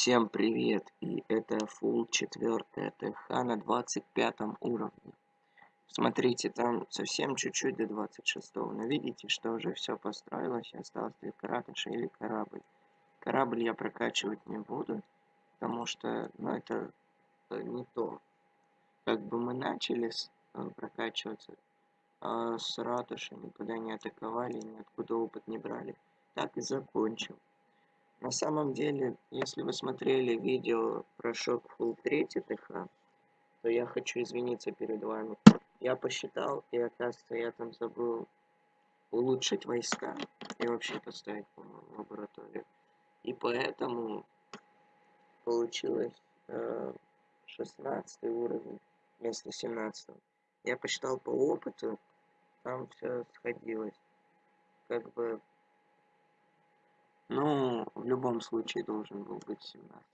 Всем привет! И это full 4 ТХ на 25 уровне. Смотрите, там совсем чуть-чуть до 26 но видите, что уже все построилось, осталось только ратуша или корабль. Корабль я прокачивать не буду, потому что, ну, это э, не то. Как бы мы начали с, э, прокачиваться а с ратуши, никуда не атаковали, ниоткуда опыт не брали. Так и закончим. На самом деле, если вы смотрели видео про шок Full 3 ТХ, то я хочу извиниться перед вами. Я посчитал, и оказывается, я там забыл улучшить войска и вообще поставить, по-моему, лабораторию. И поэтому получилось э, 16 уровень вместо 17. Я посчитал по опыту, там все сходилось. Как бы ну, любом случае должен был быть 17.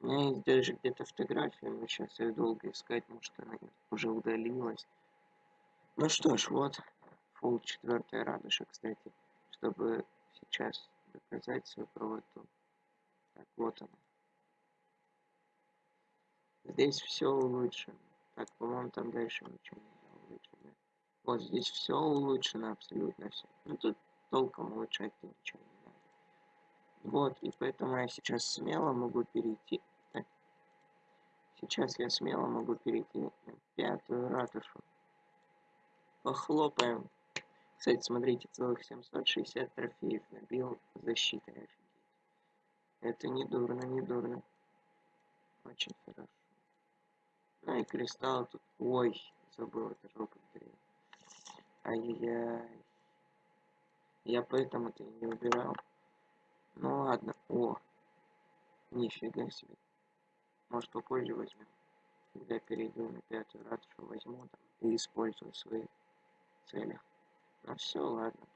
У меня есть даже где-то фотография, но сейчас ее долго искать, может она уже удалилась. Ну что ж, вот, фул 4 радуша, кстати, чтобы сейчас доказать свою правоту. Так, вот она. Здесь все улучшено. Так, по-моему, там дальше ничего не улучшено. Вот здесь все улучшено, абсолютно все. Ну тут толком улучшать ничего не вот, и поэтому я сейчас смело могу перейти. Так. Сейчас я смело могу перейти на пятую ратушу. Похлопаем. Кстати, смотрите, целых 760 трофеев набил защитой. Офигеть. Это не дурно, не дурно. Очень хорошо. Ну и кристалл тут... Ой, забыл, это жопа Ай-яй-яй. Я поэтому-то и не убирал. Ну ладно. О. Нифига себе. Может попозже возьмем. Когда перейду на пятую ратушу, возьму там и использую в своих целях. Ну все, ладно.